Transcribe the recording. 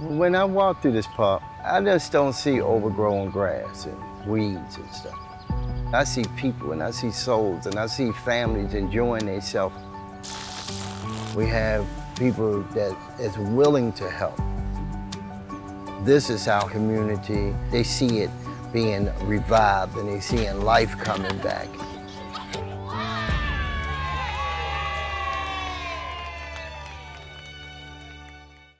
When I walk through this park, I just don't see overgrown grass and weeds and stuff. I see people and I see souls and I see families enjoying themselves. We have people that is willing to help. This is our community. They see it being revived and they seeing life coming back.